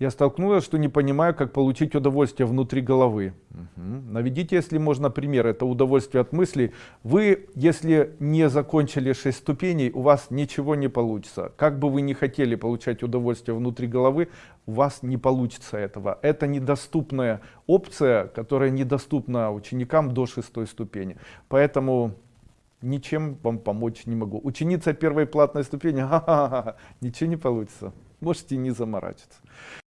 Я столкнулась, что не понимаю, как получить удовольствие внутри головы. Угу. Наведите, если можно, пример. Это удовольствие от мыслей. Вы, если не закончили 6 ступеней, у вас ничего не получится. Как бы вы ни хотели получать удовольствие внутри головы, у вас не получится этого. Это недоступная опция, которая недоступна ученикам до 6 ступени. Поэтому ничем вам помочь не могу. Ученица первой платной ступени, ха -ха -ха, ничего не получится. Можете не заморачиваться.